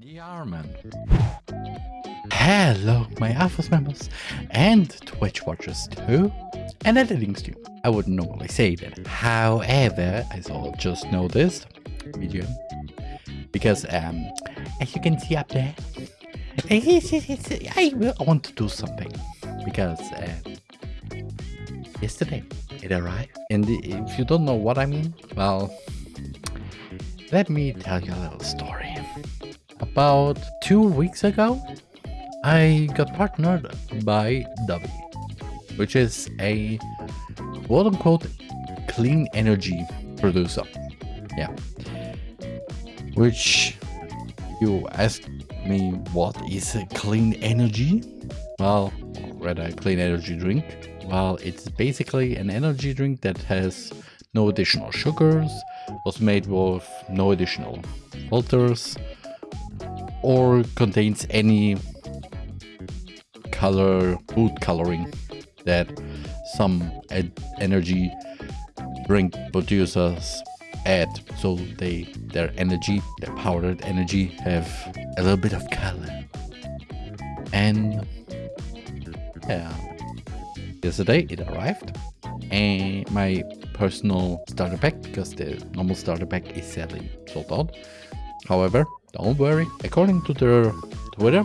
The Arman. Hello, my Alphas members and Twitch watchers too, and editing stream. I wouldn't normally say that. However, as I just noticed, video, because um, as you can see up there, I want to do something because uh, yesterday it arrived, and if you don't know what I mean, well, let me tell you a little story about two weeks ago, I got partnered by Dubby, which is a quote unquote clean energy producer. Yeah. Which you ask me what is a clean energy? Well, rather a clean energy drink. Well, it's basically an energy drink that has no additional sugars, was made with no additional filters, or contains any color, food coloring that some energy drink producers add. So they their energy their powdered energy have a little bit of color. And yeah. Yesterday it arrived. And my personal starter pack because the normal starter pack is sadly sold out. However don't worry, according to their Twitter,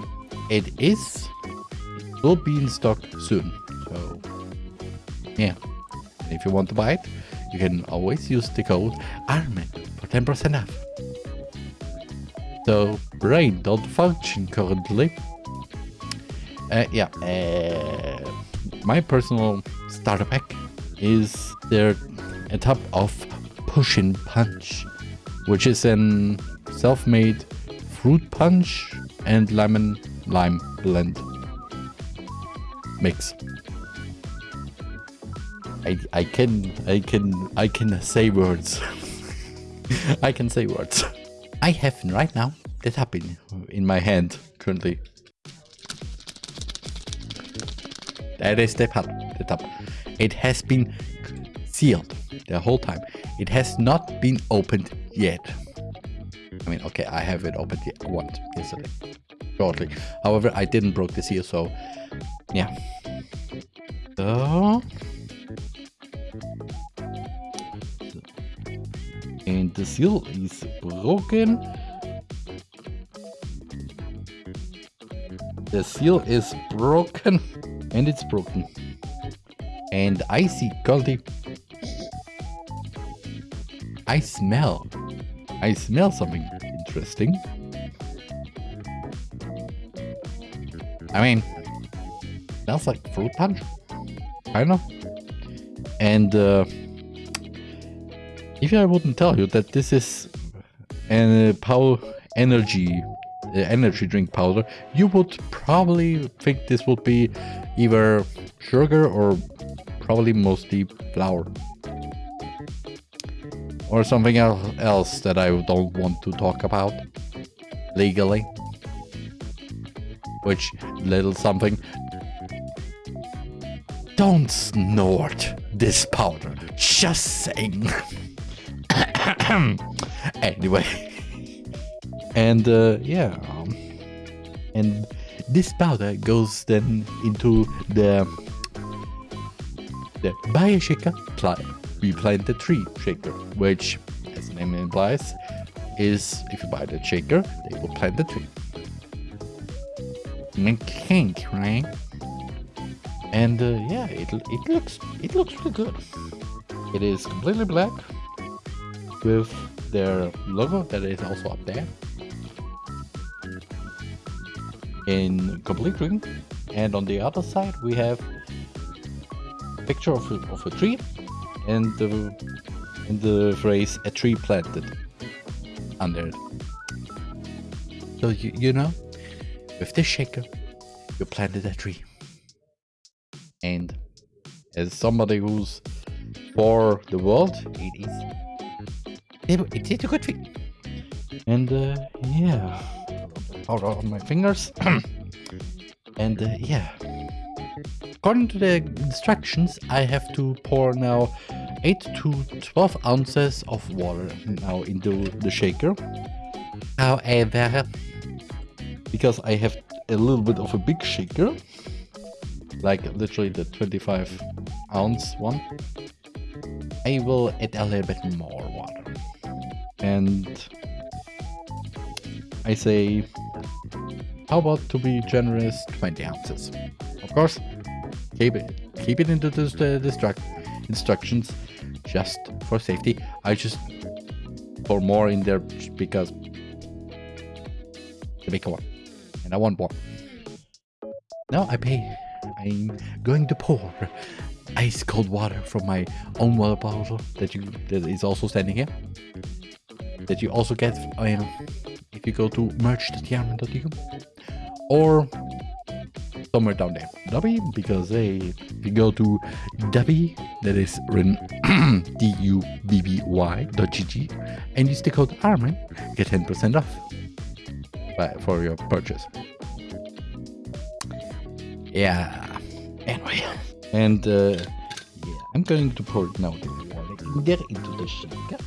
it is it will be in stock soon. So yeah, if you want to buy it, you can always use the code ARMAN for 10% off. So brain don't function currently. Uh, yeah, uh, my personal starter pack is their a type of pushing punch, which is an self-made fruit punch and lemon lime blend mix. I I can I can I can say words. I can say words. I have right now the tap in, my hand currently. That is the tap. The tap. It has been sealed the whole time. It has not been opened yet. I mean, okay, I have it open once yesterday, shortly. However, I didn't broke the seal, so yeah. So, and the seal is broken. The seal is broken, and it's broken. And I see quality. I smell I smell something interesting. I mean, smells like fruit punch, kind of. And uh, if I wouldn't tell you that this is a uh, power energy uh, energy drink powder, you would probably think this would be either sugar or probably mostly flour or something else that I don't want to talk about legally. Which little something. Don't snort this powder. Just saying. anyway. And uh, yeah. Um, and this powder goes then into the the Bioshaker client we plant the tree shaker, which, as the name implies, is if you buy the shaker, they will plant the tree. Make kink, right? And uh, yeah, it it looks it looks really good. It is completely black with their logo that is also up there in complete green. And on the other side, we have a picture of a, of a tree and the and the phrase a tree planted under it. So you, you know, with this shaker, you planted a tree. And as somebody who's for the world, it is it, it is a good tree. And uh, yeah, out on my fingers. and uh, yeah. According to the instructions, I have to pour now 8 to 12 ounces of water now into the shaker. However, because I have a little bit of a big shaker, like literally the 25 ounce one, I will add a little bit more water. And I say, how about to be generous, 20 ounces. Of course, keep it, keep it into the, the instructions just for safety. I just pour more in there because the bigger one. And I want more. Now I pay. I'm going to pour ice cold water from my own water bottle that you that is also standing here. That you also get uh, if you go to merch.yarman.com or somewhere down there. Dubby, because they if you go to Dubby, that is written D-U-B-B-Y dot G-G, and use the code Armin, get 10% off for your purchase. Yeah, anyway. And uh, yeah, I'm going to pour it now get into the shaker.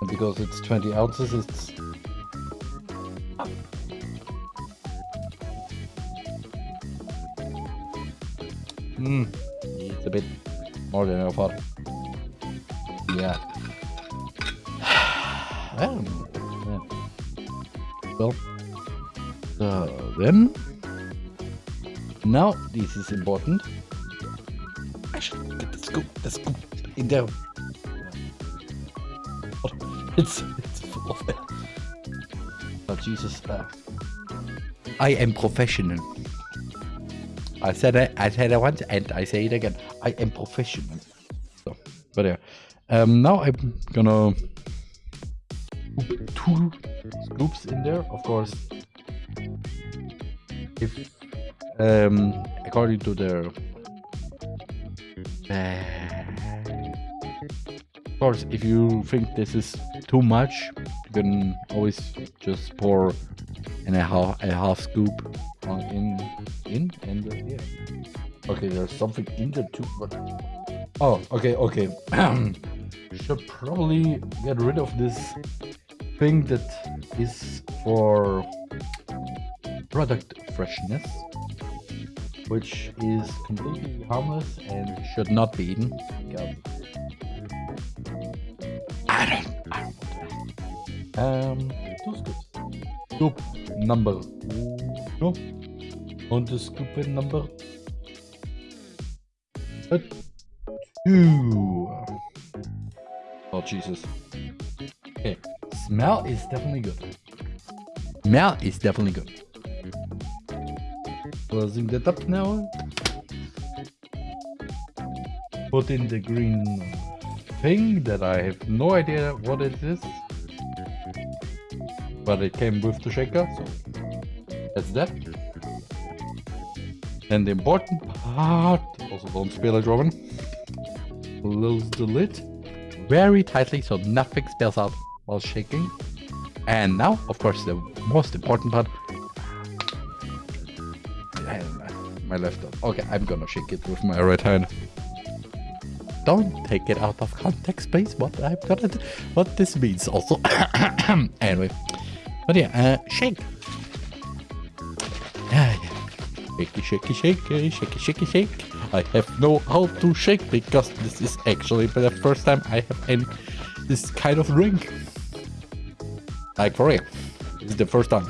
And because it's 20 ounces, it's Hmm, it's a bit more than I thought. Yeah. well, well, so then, now this is important. I should get the scoop, the scoop in there. It's, it's full of it. Oh, Jesus. Uh, I am professional. I said it. I said it once, and I say it again. I am professional. So, but yeah. Um, now I'm gonna two scoops in there. Of course, if um, according to their uh, of course, if you think this is too much, you can always just pour in a half a half scoop in in and uh, yeah. Okay, there's something in there too, but oh, okay, okay. Should probably get rid of this thing that is for product freshness, which is completely harmless and should not be eaten I don't, I don't Um, two scoops. Scoop number uno. On the scoop number two. Oh, Jesus. Okay. Smell is definitely good. Smell is definitely good. Closing that up now. Put in the green thing that I have no idea what it is. But it came with the shaker, so that's that. And the important part, also don't spill it, Robin. Close the lid very tightly so nothing spills out while shaking. And now, of course, the most important part. My left arm. Okay, I'm gonna shake it with my right hand. Don't take it out of context, please. What I'm gonna, what this means also. anyway, but yeah, uh, shake. Shaky, shaky, shaky, shaky, shaky, shake. I have no how to shake because this is actually the first time I have any this kind of drink. Like for real. This is the first time.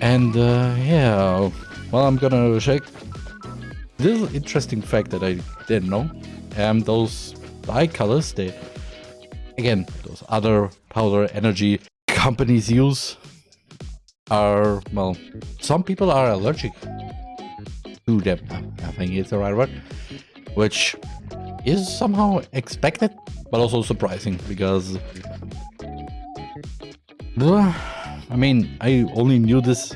And uh, yeah, well I'm gonna shake. This interesting fact that I didn't know. Um, those dye colors, they again those other powder energy companies use are, well, some people are allergic to them. I think it's the right word. Which is somehow expected, but also surprising because... I mean, I only knew this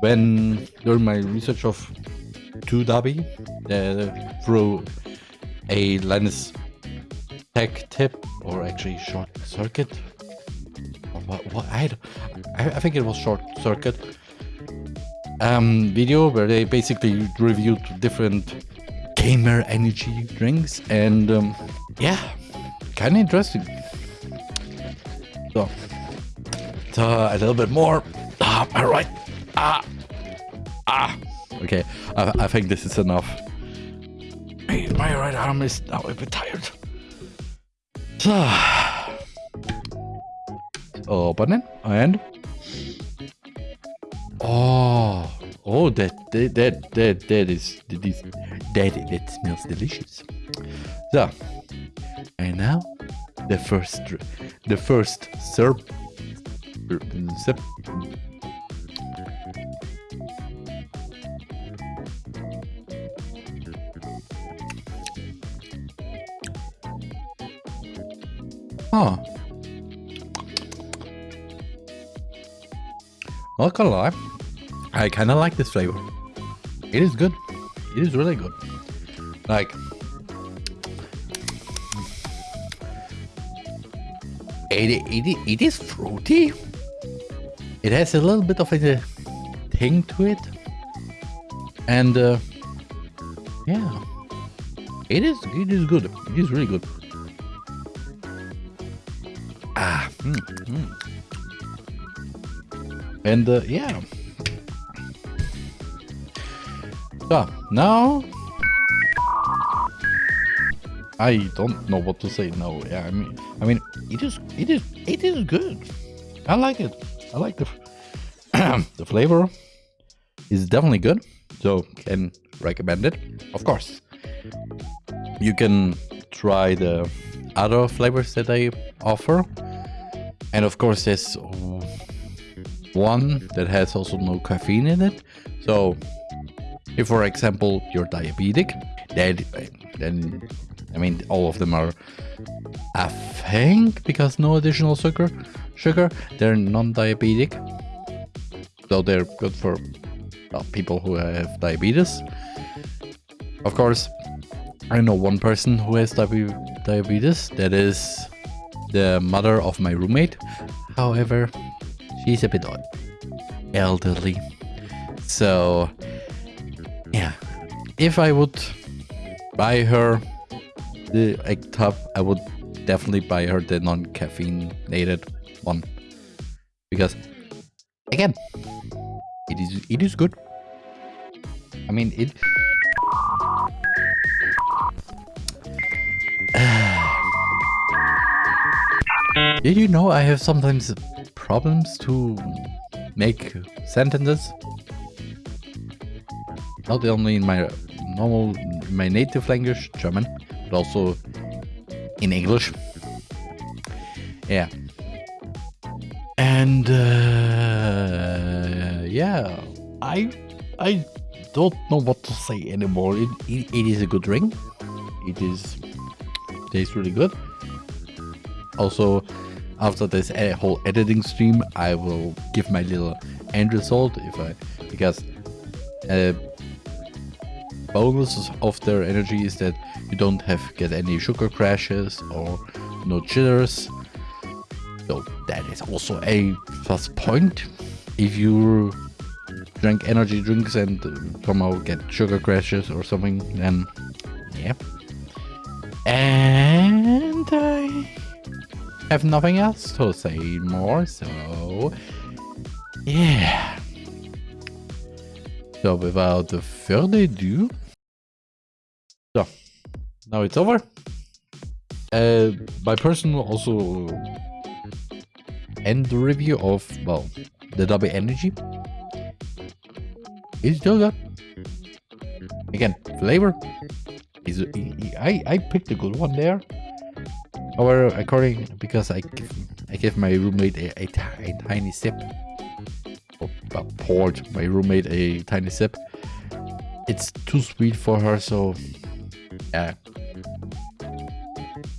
when, during my research of 2W, uh, through a Linus Tech tip, or actually short circuit what, what I, I, I think it was short circuit um, video where they basically reviewed different gamer energy drinks and um, yeah kind of interesting so uh, a little bit more. Ah, all right. Ah, ah. Okay, I, I think this is enough. My, my right arm is now a bit tired. So, open it and oh, oh, that that that that, that is that is that that smells delicious. So, and now the first the first serp sip Huh. Not gonna lie, I kind of like this flavor. It is good. It is really good. Like, it, it, it is fruity. It has a little bit of a thing to it. And, uh, yeah, it is, it is good. It is really good. Ah, mm, mm. and uh, yeah. So now I don't know what to say now. Yeah, I mean, I mean, it is, it is, it is good. I like it. I like the the flavor is definitely good. So can recommend it. Of course, you can try the other flavors that I offer. And of course, there's one that has also no caffeine in it. So if, for example, you're diabetic, then, then I mean, all of them are, I think, because no additional sugar, sugar, they're non-diabetic. So they're good for well, people who have diabetes. Of course, I know one person who has diabetes. That is the mother of my roommate. However, she's a bit elderly. So, yeah, if I would buy her the egg top, I would definitely buy her the non-caffeinated one. Because, again, it is it is good. I mean, it Did you know I have sometimes problems to make sentences? Not only in my normal, my native language, German, but also in English. Yeah. And uh, yeah, I I don't know what to say anymore. It, it, it is a good ring. It is tastes really good. Also, after this whole editing stream, I will give my little end result if I because uh, bonus of their energy is that you don't have get any sugar crashes or no jitters. So that is also a plus point. If you drink energy drinks and uh, somehow get sugar crashes or something, then yeah. And I have nothing else to say more, so yeah. So without further ado, so now it's over. Uh, my personal also end the review of well the W energy. Still good. Again, flavor is I I picked a good one there. However, according because I I gave my roommate a, a, a tiny sip, well, poured my roommate a tiny sip. It's too sweet for her, so yeah,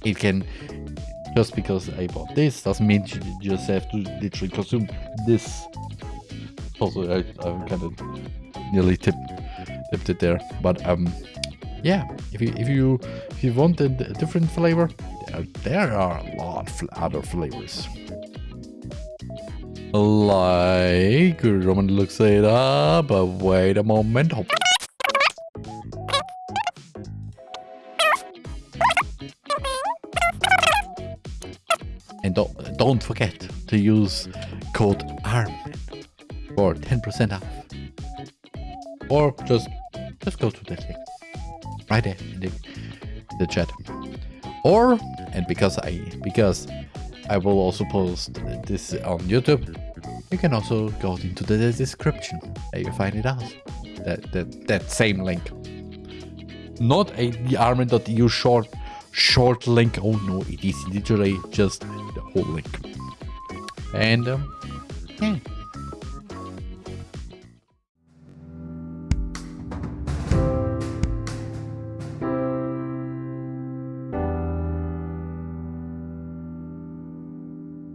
it can. Just because I bought this doesn't mean you just have to literally consume this. Also, I, I'm kind of nearly tipped, tipped it there, but um, yeah. If you if you if you want a, a different flavor, there are a lot of other flavors. Like, Roman looks it up, but wait a moment. And don't, don't forget to use code ARMEN for 10% off. Or just just go to the link right there in the, the chat. Or and because I because I will also post this on YouTube, you can also go into the description and you find it out. That that that same link. Not a the armen.eu short short link. Oh no, it is literally just the whole link. And um, yeah.